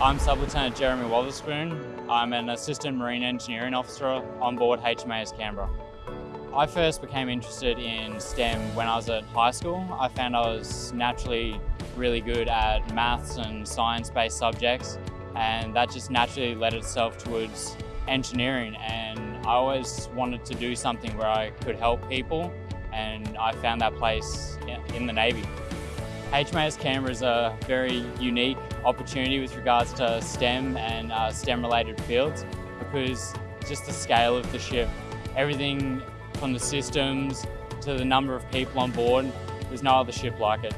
I'm Sub-Lieutenant Jeremy Wotherspoon. I'm an Assistant Marine Engineering Officer on board HMAS Canberra. I first became interested in STEM when I was at high school. I found I was naturally really good at maths and science-based subjects and that just naturally led itself towards engineering and I always wanted to do something where I could help people and I found that place in the Navy. HMAS Canberra is a very unique opportunity with regards to STEM and uh, STEM related fields because just the scale of the ship, everything from the systems to the number of people on board, there's no other ship like it.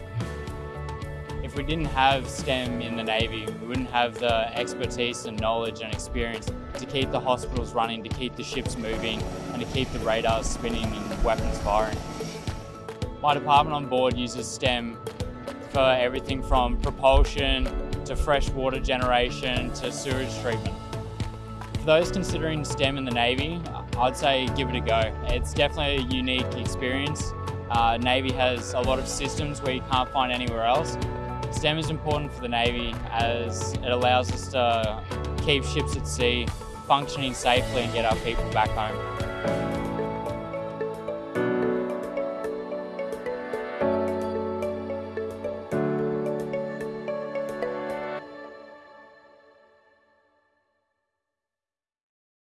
If we didn't have STEM in the Navy, we wouldn't have the expertise and knowledge and experience to keep the hospitals running, to keep the ships moving and to keep the radars spinning and weapons firing. My department on board uses STEM for everything from propulsion to freshwater generation to sewage treatment. For those considering STEM in the Navy, I'd say give it a go. It's definitely a unique experience. Uh, Navy has a lot of systems where you can't find anywhere else. STEM is important for the Navy as it allows us to keep ships at sea functioning safely and get our people back home.